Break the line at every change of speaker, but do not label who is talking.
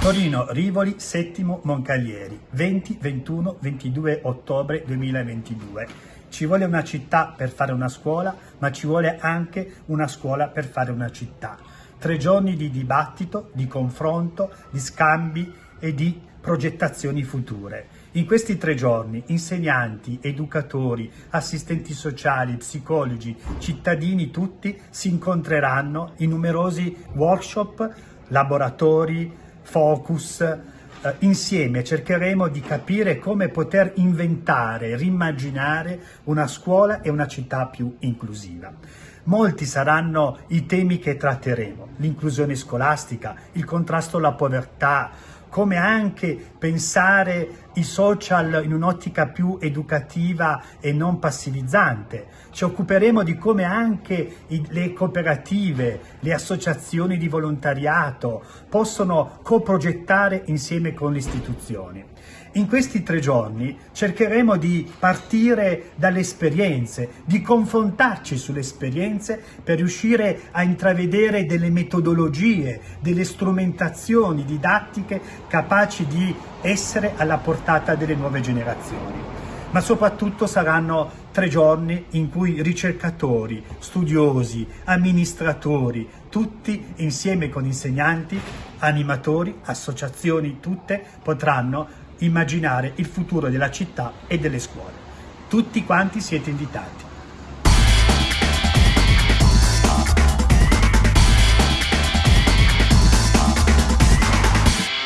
Torino, Rivoli, Settimo, Moncaglieri, 20, 21, 22 ottobre 2022. Ci vuole una città per fare una scuola, ma ci vuole anche una scuola per fare una città. Tre giorni di dibattito, di confronto, di scambi e di progettazioni future. In questi tre giorni insegnanti, educatori, assistenti sociali, psicologi, cittadini tutti si incontreranno in numerosi workshop, laboratori, focus, eh, insieme cercheremo di capire come poter inventare, rimmaginare una scuola e una città più inclusiva. Molti saranno i temi che tratteremo, l'inclusione scolastica, il contrasto alla povertà, come anche pensare i social in un'ottica più educativa e non passivizzante. Ci occuperemo di come anche le cooperative, le associazioni di volontariato possono coprogettare insieme con le istituzioni. In questi tre giorni cercheremo di partire dalle esperienze, di confrontarci sulle esperienze per riuscire a intravedere delle metodologie, delle strumentazioni didattiche capaci di essere alla portata delle nuove generazioni. Ma soprattutto saranno tre giorni in cui ricercatori, studiosi, amministratori, tutti insieme con insegnanti, animatori, associazioni, tutte potranno immaginare il futuro della città e delle scuole. Tutti quanti siete invitati.